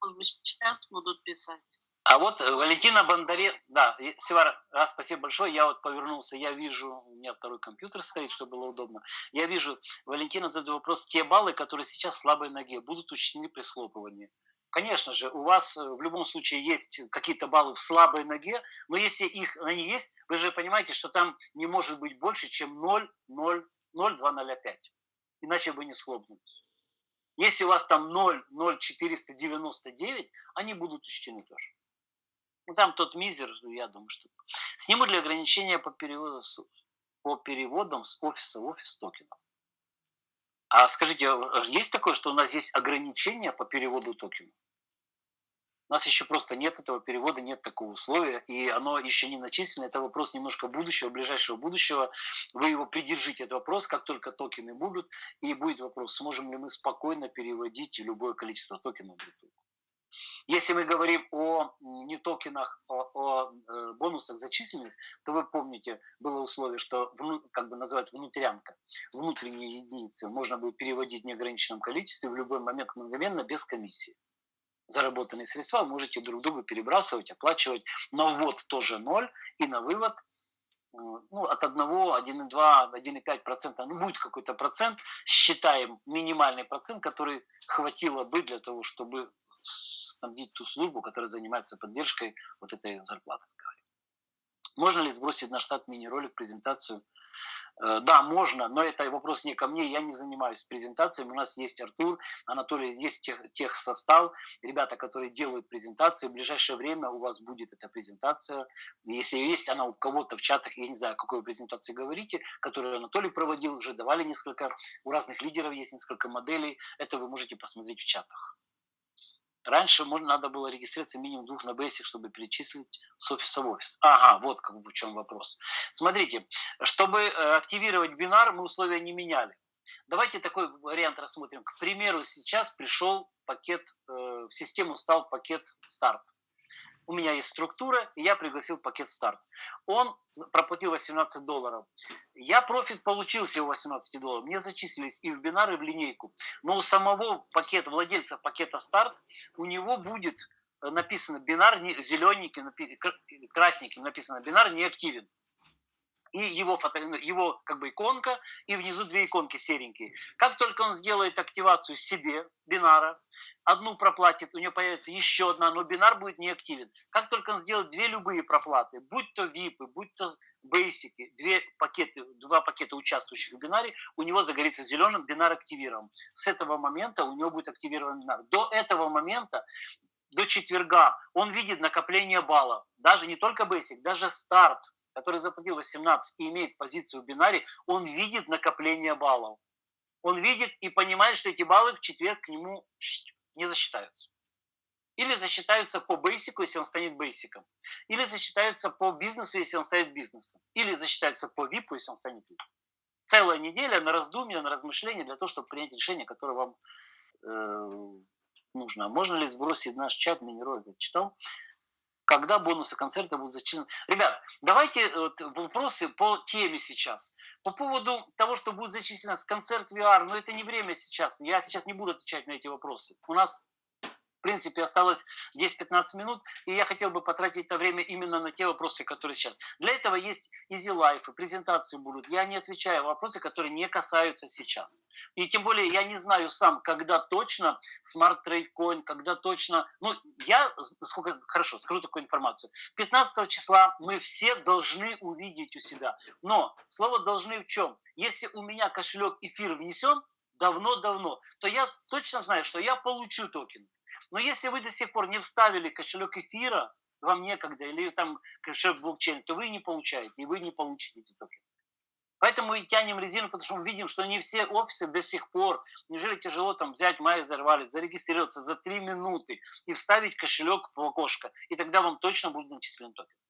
Может быть, сейчас будут писать. А вот э, Валентина Бондаре, да, Севара, раз, спасибо большое, я вот повернулся, я вижу, у меня второй компьютер стоит, чтобы было удобно, я вижу, Валентина задает вопрос, те баллы, которые сейчас в слабой ноге, будут учтены при схлопывании. Конечно же, у вас э, в любом случае есть какие-то баллы в слабой ноге, но если их они есть, вы же понимаете, что там не может быть больше, чем 0, 0, 0, 2, 0, 5. Иначе бы не схлопнулись. Если у вас там 0, 0, 499, они будут учтены тоже. Ну, там тот мизер, я думаю, что... Снимут ли ограничения по, переводу, по переводам с офиса в офис токенов? А скажите, а есть такое, что у нас есть ограничения по переводу токенов? У нас еще просто нет этого перевода, нет такого условия, и оно еще не начислено. Это вопрос немножко будущего, ближайшего будущего. Вы его придержите, этот вопрос, как только токены будут, и будет вопрос, сможем ли мы спокойно переводить любое количество токенов в биту. Если мы говорим о не токенах, о, о э, бонусах зачисленных, то вы помните, было условие, что как бы называют внутрянка, внутренние единицы можно будет переводить в неограниченном количестве в любой момент мгновенно без комиссии. Заработанные средства можете друг другу перебрасывать, оплачивать. На ввод тоже ноль и на вывод э, ну, от 1, 1,2, 1,5%, ну, будет какой-то процент, считаем минимальный процент, который хватило бы для того, чтобы снабдить ту службу, которая занимается поддержкой вот этой зарплаты. Можно ли сбросить на штат мини-ролик, презентацию? Э, да, можно, но это вопрос не ко мне, я не занимаюсь презентациями. У нас есть Артур, Анатолий, есть тех, тех состав, ребята, которые делают презентации. В ближайшее время у вас будет эта презентация. Если есть она у кого-то в чатах, я не знаю, о какой презентации говорите, которую Анатолий проводил, уже давали несколько, у разных лидеров есть несколько моделей. Это вы можете посмотреть в чатах. Раньше можно, надо было регистрироваться минимум двух на Basic, чтобы перечислить с офиса в офис. Ага, вот как, в чем вопрос. Смотрите, чтобы э, активировать бинар, мы условия не меняли. Давайте такой вариант рассмотрим. К примеру, сейчас пришел пакет, э, в систему стал пакет старт у меня есть структура, и я пригласил пакет старт. Он проплатил 18 долларов. Я профит получил всего 18 долларов. Мне зачислились и в бинар, и в линейку. Но у самого пакета, владельца пакета старт, у него будет написано бинар, зелененький, красненьким написано бинар не активен и его, фото, его как бы иконка, и внизу две иконки серенькие. Как только он сделает активацию себе, бинара, одну проплатит, у него появится еще одна, но бинар будет не активен. Как только он сделает две любые проплаты, будь то VIP, будь то Basic, две пакеты, два пакета участвующих в бинаре, у него загорится зеленым, бинар активирован. С этого момента у него будет активирован бинар. До этого момента до четверга он видит накопление баллов. Даже не только Basic, даже старт который заплатил 18 и имеет позицию в бинаре, он видит накопление баллов. Он видит и понимает, что эти баллы в четверг к нему не засчитаются. Или засчитаются по бейсику, если он станет бейсиком. Или засчитаются по бизнесу, если он станет бизнесом. Или засчитаются по випу, если он станет випом. Целая неделя на раздумье, на размышление для того, чтобы принять решение, которое вам э, нужно. Можно ли сбросить наш чат, Минерой читал? Когда бонусы концерта будут зачислены. Ребят, давайте э, вот, вопросы по теме сейчас. По поводу того, что будет зачислено с концерт VR, но это не время сейчас. Я сейчас не буду отвечать на эти вопросы. У нас в принципе, осталось 10-15 минут, и я хотел бы потратить это время именно на те вопросы, которые сейчас. Для этого есть Easy Life, и презентации будут. Я не отвечаю на вопросы, которые не касаются сейчас. И тем более я не знаю сам, когда точно Smart Trade Coin, когда точно... Ну, я, сколько, хорошо, скажу такую информацию. 15 числа мы все должны увидеть у себя. Но слово «должны» в чем? Если у меня кошелек эфир внесен, давно-давно, то я точно знаю, что я получу токен. Но если вы до сих пор не вставили кошелек эфира, вам некогда, или там кошелек блокчейн, то вы не получаете, и вы не получите эти токены. Поэтому и тянем резину, потому что мы видим, что не все офисы до сих пор, неужели тяжело там взять MyEther Wallet, зарегистрироваться за 3 минуты и вставить кошелек в окошко, и тогда вам точно будет начислен токен.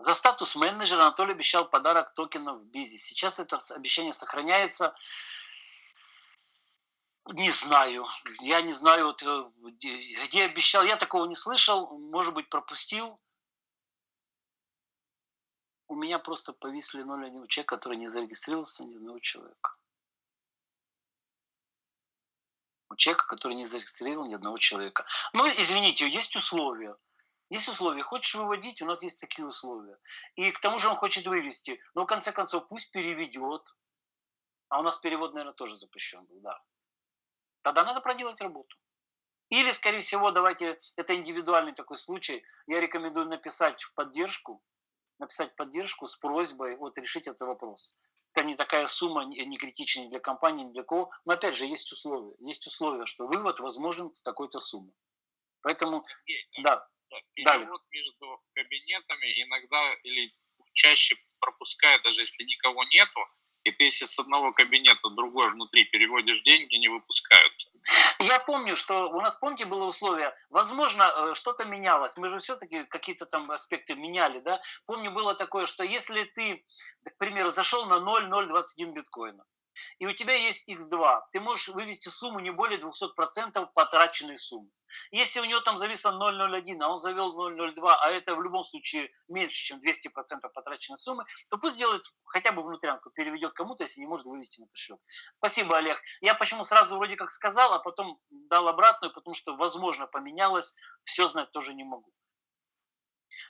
За статус менеджера Анатолий обещал подарок токенов в Бизи. Сейчас это обещание сохраняется. Не знаю. Я не знаю, вот, э, где, обещал. Я такого не слышал. Может быть, пропустил. У меня просто повисли 0,1 человек, который не зарегистрировался ни одного человека. У человека, который не зарегистрировал ни одного человека. Ну, извините, есть условия. Есть условия. Хочешь выводить, у нас есть такие условия. И к тому же он хочет вывести. Но в конце концов пусть переведет. А у нас перевод, наверное, тоже запрещен был, да. Тогда надо проделать работу. Или, скорее всего, давайте, это индивидуальный такой случай, я рекомендую написать в поддержку, написать поддержку с просьбой вот решить этот вопрос. Это не такая сумма, не критичная для компании, ни для кого. Но опять же, есть условия. Есть условия, что вывод возможен с такой-то суммы. Поэтому, Да. Перевод между кабинетами иногда или чаще пропускает, даже если никого нету, и ты если с одного кабинета другой внутри переводишь деньги, не выпускаются. Я помню, что у нас, помните, было условие, возможно, э, что-то менялось. Мы же все-таки какие-то там аспекты меняли, да? Помню, было такое, что если ты, к примеру, зашел на 0,021 биткоина, и у тебя есть x2, ты можешь вывести сумму не более 200% потраченной суммы. Если у него там зависло 0,01, а он завел 0,02, а это в любом случае меньше, чем 200% потраченной суммы, то пусть сделает хотя бы внутрянку, переведет кому-то, если не может вывести на кошелек. Спасибо, Олег. Я почему сразу вроде как сказал, а потом дал обратную, потому что, возможно, поменялось, все знать тоже не могу.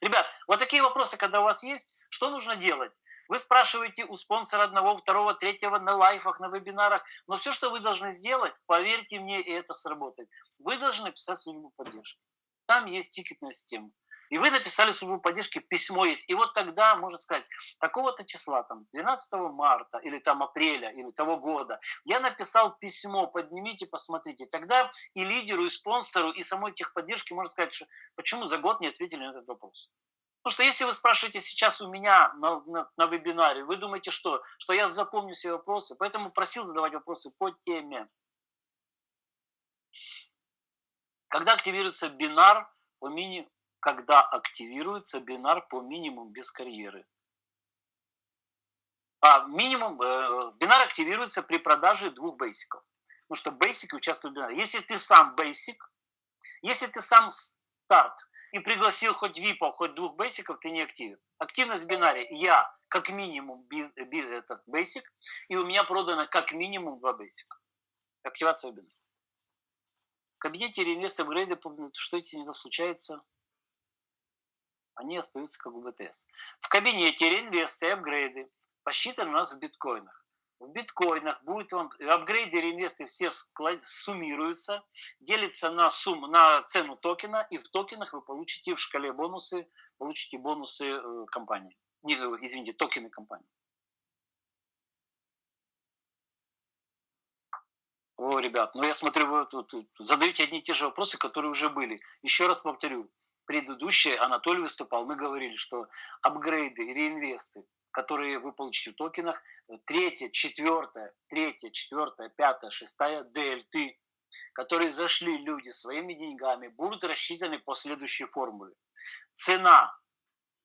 Ребят, вот такие вопросы, когда у вас есть, что нужно делать? Вы спрашиваете у спонсора одного, второго, третьего на лайфах, на вебинарах. Но все, что вы должны сделать, поверьте мне, и это сработает. Вы должны написать службу поддержки. Там есть тикетная система. И вы написали службу поддержки, письмо есть. И вот тогда, можно сказать, такого-то числа, там, 12 марта или там апреля или того года, я написал письмо, поднимите, посмотрите. Тогда и лидеру, и спонсору, и самой техподдержки можно сказать, что почему за год не ответили на этот вопрос. Потому что если вы спрашиваете сейчас у меня на, на, на вебинаре, вы думаете что? Что я запомню все вопросы. Поэтому просил задавать вопросы по теме. Когда активируется бинар по мини... Когда активируется бинар по минимум без карьеры? А минимум, э, бинар активируется при продаже двух бейсиков. Потому что бейсики участвуют в бинаре. Если ты сам бейсик, если ты сам старт, и пригласил хоть випов, хоть двух бейсиков, ты не активен. Активность в бинаре. Я как минимум биз, биз, этот бейсик, и у меня продано как минимум два бейсика. Активация в бинаре. В кабинете реинвест апгрейды, что эти не случается, они остаются как у БТС. В кабинете реинвесты и апгрейды посчитаны у нас в биткоинах в биткоинах, будет вам апгрейды реинвесты все суммируются, делится на сумму, на цену токена, и в токенах вы получите в шкале бонусы, получите бонусы э, компании. Не, э, извините, токены компании. О, ребят, ну я смотрю, вы тут задаете одни и те же вопросы, которые уже были. Еще раз повторю, предыдущий Анатолий выступал, мы говорили, что апгрейды, реинвесты, которые вы получите в токенах, третья, четвертая, третья, четвертая, пятая, шестая дельты, которые зашли люди своими деньгами, будут рассчитаны по следующей формуле. Цена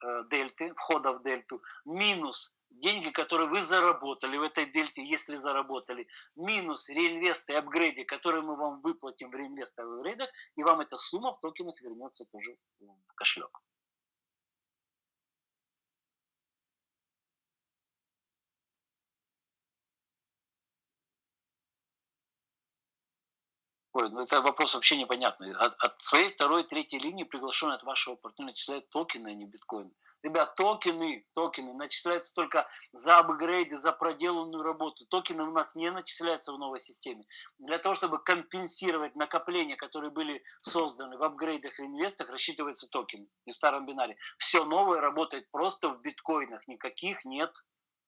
э, дельты, входа в дельту, минус деньги, которые вы заработали в этой дельте, если заработали, минус реинвесты и апгрейды, которые мы вам выплатим в реинвестах и апгрейдах, и вам эта сумма в токенах вернется тоже в кошелек. Ой, ну это вопрос вообще непонятный. От, от своей второй, третьей линии приглашенный от вашего партнера начисляют токены, а не биткоины. Ребят, токены, токены начисляются только за апгрейды, за проделанную работу. Токены у нас не начисляются в новой системе. Для того, чтобы компенсировать накопления, которые были созданы в апгрейдах и инвестах, рассчитываются токены и в старом бинаре. Все новое работает просто в биткоинах. Никаких нет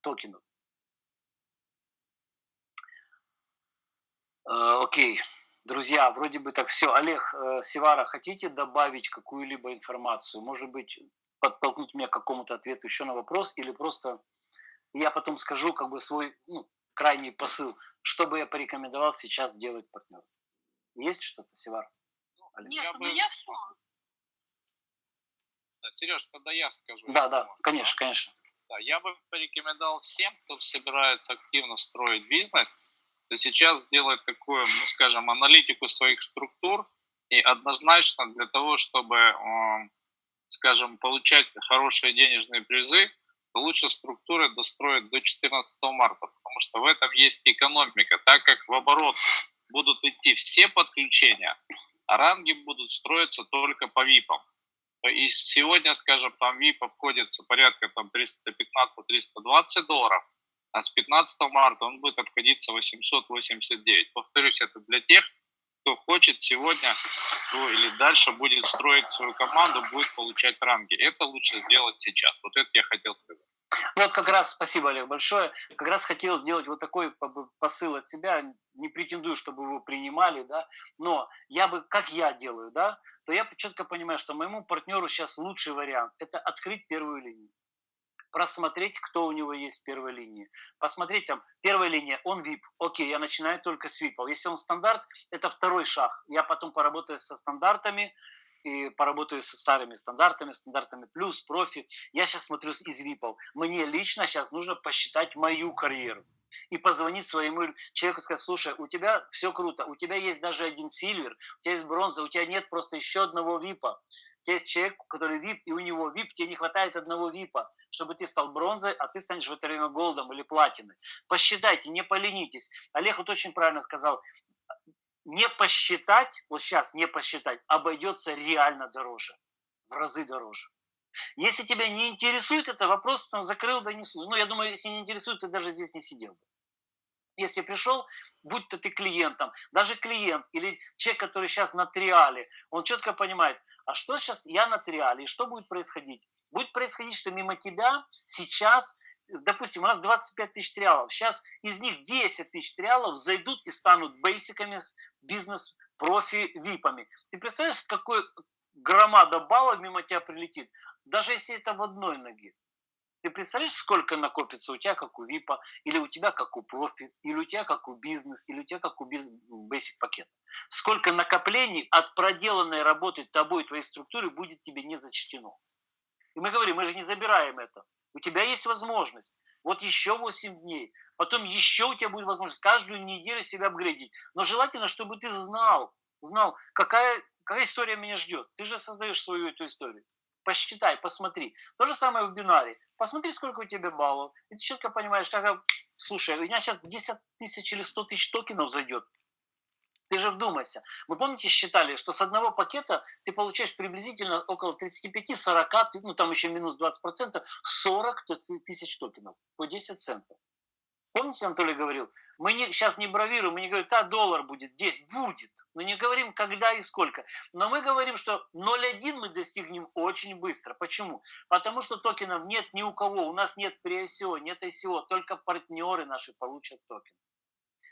токенов. Uh, окей. Okay. Друзья, вроде бы так все. Олег э, Севара, хотите добавить какую-либо информацию? Может быть, подтолкнуть меня к какому-то ответу еще на вопрос, или просто я потом скажу как бы свой ну, крайний посыл, что бы я порекомендовал сейчас делать партнеру. Есть что-то, Севар? Олег? Нет, у меня все. Сереж, тогда я скажу. Да, да, конечно, конечно. Да, я бы порекомендовал всем, кто собирается активно строить бизнес, то сейчас делать такую, ну, скажем, аналитику своих структур и однозначно для того, чтобы, скажем, получать хорошие денежные призы, лучше структуры достроить до 14 марта, потому что в этом есть экономика, так как в оборот будут идти все подключения, а ранги будут строиться только по ВИПам. И сегодня, скажем, там VIP обходится порядка там 315-320 долларов, а с 15 марта он будет обходиться 889. Повторюсь, это для тех, кто хочет сегодня ну, или дальше будет строить свою команду, будет получать ранги. Это лучше сделать сейчас. Вот это я хотел сказать. Ну вот как раз, спасибо, Олег, большое. Как раз хотел сделать вот такой посыл от себя. Не претендую, чтобы его принимали, да, но я бы, как я делаю, да, то я четко понимаю, что моему партнеру сейчас лучший вариант – это открыть первую линию просмотреть, кто у него есть в первой линии. Посмотреть там, первая линия, он VIP, окей, я начинаю только с VIP. Если он стандарт, это второй шаг. Я потом поработаю со стандартами, и поработаю со старыми стандартами, стандартами плюс, профи. Я сейчас смотрю из випов. Мне лично сейчас нужно посчитать мою карьеру и позвонить своему человеку и сказать, слушай, у тебя все круто, у тебя есть даже один сильвер, у тебя есть бронза, у тебя нет просто еще одного випа. У тебя есть человек, который вип, и у него вип, тебе не хватает одного випа, чтобы ты стал бронзой, а ты станешь в это время голдом или платиной. Посчитайте, не поленитесь. Олег вот очень правильно сказал, не посчитать, вот сейчас не посчитать, обойдется реально дороже, в разы дороже. Если тебя не интересует это, вопрос там закрыл, донесу. Ну, я думаю, если не интересует, ты даже здесь не сидел бы. Если пришел, будь то ты клиентом, даже клиент или человек, который сейчас на триале, он четко понимает, а что сейчас я на триале, и что будет происходить? Будет происходить, что мимо тебя сейчас допустим, у нас 25 тысяч триалов, сейчас из них 10 тысяч триалов зайдут и станут бейсиками, бизнес-профи-випами. Ты представляешь, какой громада баллов мимо тебя прилетит, даже если это в одной ноге. Ты представляешь, сколько накопится у тебя, как у ВИПа, или у тебя, как у профи, или у тебя, как у бизнес, или у тебя, как у basic пакета. Сколько накоплений от проделанной работы тобой, твоей структуры будет тебе не зачтено. И мы говорим, мы же не забираем это. У тебя есть возможность. Вот еще 8 дней. Потом еще у тебя будет возможность каждую неделю себя апгрейдить. Но желательно, чтобы ты знал, знал, какая, какая история меня ждет. Ты же создаешь свою эту историю. Посчитай, посмотри. То же самое в бинаре. Посмотри, сколько у тебя баллов. И ты четко понимаешь, как, слушай, у меня сейчас 10 тысяч или 100 тысяч токенов зайдет. Ты же вдумайся. Вы помните, считали, что с одного пакета ты получаешь приблизительно около 35-40, ну там еще минус 20%, 40 тысяч токенов по 10 центов. Помните, Анатолий говорил, мы не, сейчас не бравируем, мы не говорим, да, доллар будет, 10, будет. Мы не говорим, когда и сколько. Но мы говорим, что 0,1 мы достигнем очень быстро. Почему? Потому что токенов нет ни у кого. У нас нет при ICO, нет ICO, только партнеры наши получат токены.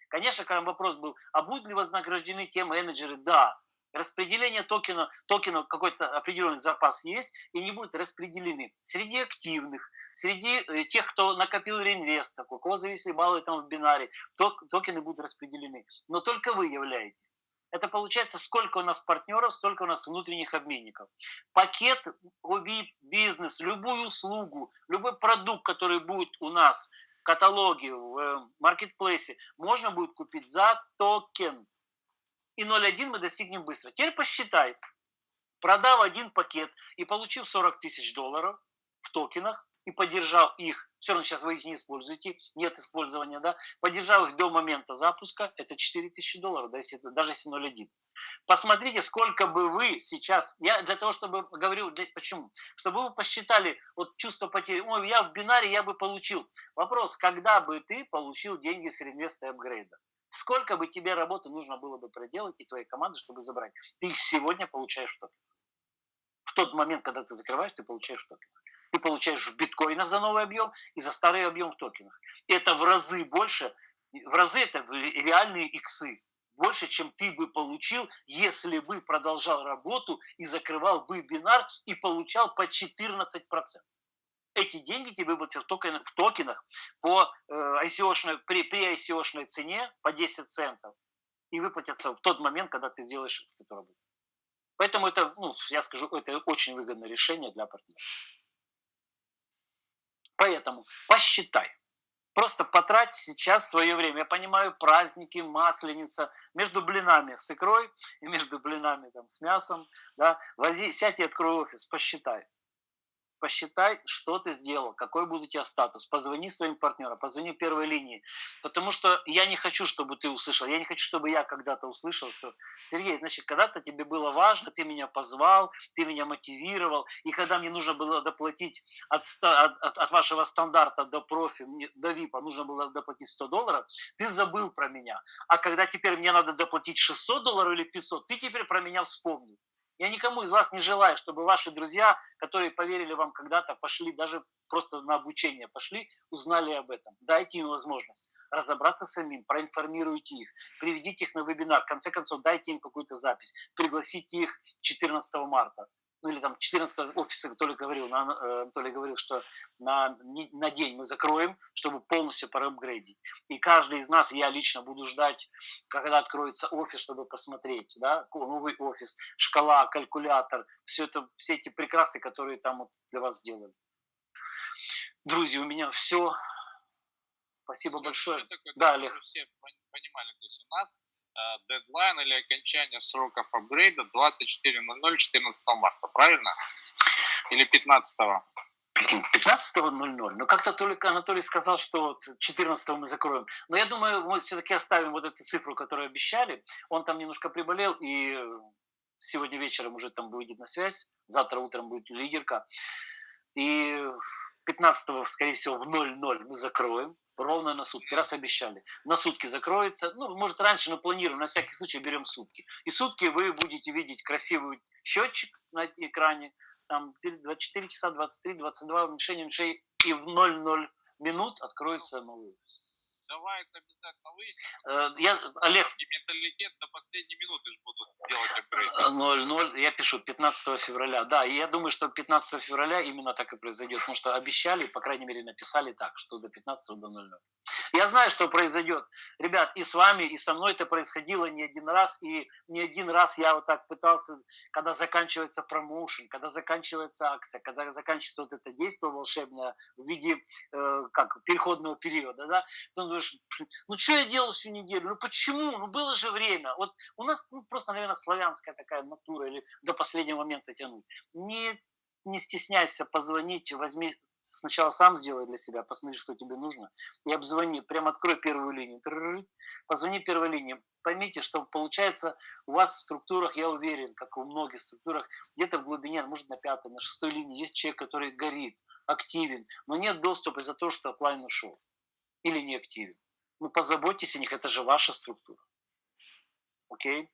Конечно, когда вопрос был, а будут ли вознаграждены те менеджеры? Да. Распределение токена, токенов какой-то определенный запас есть и не будут распределены. Среди активных, среди э, тех, кто накопил реинвест, у кого зависли баллы там в бинаре, токены будут распределены. Но только вы являетесь. Это получается, сколько у нас партнеров, столько у нас внутренних обменников. Пакет VIP, бизнес, любую услугу, любой продукт, который будет у нас каталоге, в э, маркетплейсе, можно будет купить за токен. И 0.1 мы достигнем быстро. Теперь посчитай. Продав один пакет и получив 40 тысяч долларов в токенах, и поддержал их, все равно сейчас вы их не используете, нет использования, да, поддержал их до момента запуска, это 4000 долларов, да, если, даже если 0,1. Посмотрите, сколько бы вы сейчас, я для того, чтобы говорю, для, почему, чтобы вы посчитали вот чувство потери, ой, я в бинаре, я бы получил. Вопрос, когда бы ты получил деньги с реинвеста апгрейда? Сколько бы тебе работы нужно было бы проделать и твоей команды, чтобы забрать? Ты сегодня получаешь в токенах. В тот момент, когда ты закрываешь, ты получаешь в токенах ты получаешь в биткоинах за новый объем и за старый объем в токенах. Это в разы больше, в разы это реальные иксы. больше, чем ты бы получил, если бы продолжал работу и закрывал бы бинар и получал по 14%. Эти деньги тебе будут в токенах, в токенах по э, ICO при, при ICO цене по 10 центов и выплатятся в тот момент, когда ты сделаешь эту работу. Поэтому это, ну, я скажу, это очень выгодное решение для партнера. Поэтому посчитай. Просто потрать сейчас свое время. Я понимаю, праздники, масленица, между блинами с икрой и между блинами там, с мясом. Да, вози, сядь и открой офис, посчитай посчитай, что ты сделал, какой будет у тебя статус. Позвони своим партнерам, позвони первой линии. Потому что я не хочу, чтобы ты услышал, я не хочу, чтобы я когда-то услышал, что Сергей, значит, когда-то тебе было важно, ты меня позвал, ты меня мотивировал, и когда мне нужно было доплатить от, от, от, вашего стандарта до профи, до ВИПа, нужно было доплатить 100 долларов, ты забыл про меня. А когда теперь мне надо доплатить 600 долларов или 500, ты теперь про меня вспомнил. Я никому из вас не желаю, чтобы ваши друзья, которые поверили вам когда-то, пошли даже просто на обучение пошли, узнали об этом. Дайте им возможность разобраться самим, проинформируйте их, приведите их на вебинар, в конце концов дайте им какую-то запись, пригласите их 14 марта ну или там 14 офиса Анатолий говорил, на, э, Анатолий говорил, что на, на день мы закроем, чтобы полностью проапгрейдить. И каждый из нас, я лично буду ждать, когда откроется офис, чтобы посмотреть, да, новый офис, шкала, калькулятор, все это, все эти прекрасы, которые там вот для вас сделали. Друзья, у меня все. Спасибо большое. Такое, да, Олег. Все понимали, то есть у нас дедлайн или окончание сроков апгрейда 24.00 14 марта, правильно? Или 15 -го? 15.00. Но как-то только Анатолий сказал, что 14 мы закроем. Но я думаю, мы все-таки оставим вот эту цифру, которую обещали. Он там немножко приболел, и сегодня вечером уже там выйдет на связь. Завтра утром будет лидерка. И 15 скорее всего, в 00 мы закроем ровно на сутки, раз обещали. На сутки закроется, ну, может раньше, но планируем, на всякий случай берем сутки. И сутки вы будете видеть красивый счетчик на экране, там 24 часа, 23, 22, уменьшение, уменьшение, и в 00 минут откроется новый офис давай это обязательно выясним. Э, я, Олег... Менталитет до последней минуты же будут делать апгрейд. 0-0, я пишу 15 февраля. Да, и я думаю, что 15 февраля именно так и произойдет, потому что обещали, по крайней мере, написали так, что до 15 до 00. Я знаю, что произойдет. Ребят, и с вами, и со мной это происходило не один раз, и не один раз я вот так пытался, когда заканчивается промоушен, когда заканчивается акция, когда заканчивается вот это действие волшебное в виде э, как переходного периода, да, то думаешь, ну что я делал всю неделю, ну почему, ну было же время. Вот у нас ну, просто, наверное, славянская такая натура, или до последнего момента тянуть. Не, не стесняйся позвонить, возьми сначала сам сделай для себя, посмотри, что тебе нужно, и обзвони, прям открой первую линию, позвони первой линии. Поймите, что получается у вас в структурах, я уверен, как и у многих структурах, где-то в глубине, может на пятой, на шестой линии есть человек, который горит, активен, но нет доступа из-за того, что оплайн ушел или не активен. Ну, позаботьтесь о них, это же ваша структура. Окей?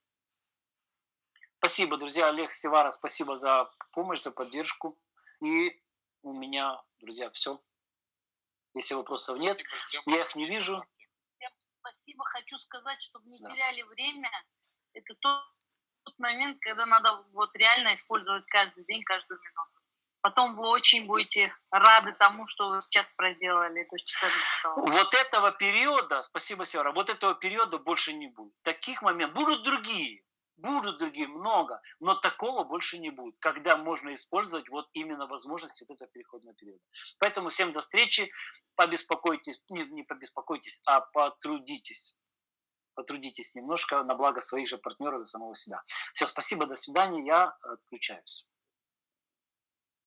Спасибо, друзья. Олег Севара, спасибо за помощь, за поддержку. И у меня, друзья, все. Если вопросов нет, спасибо, я их не вижу. Спасибо. Хочу сказать, чтобы не да. теряли время. Это тот, тот момент, когда надо вот реально использовать каждый день, каждую минуту потом вы очень будете рады тому, что вы сейчас проделали. То есть, вот этого периода, спасибо, Сера, вот этого периода больше не будет. Таких моментов будут другие, будут другие, много, но такого больше не будет, когда можно использовать вот именно возможности вот этого переходного периода. Поэтому всем до встречи, побеспокойтесь, не, не побеспокойтесь, а потрудитесь потрудитесь немножко на благо своих же партнеров и самого себя. Все, спасибо, до свидания, я отключаюсь.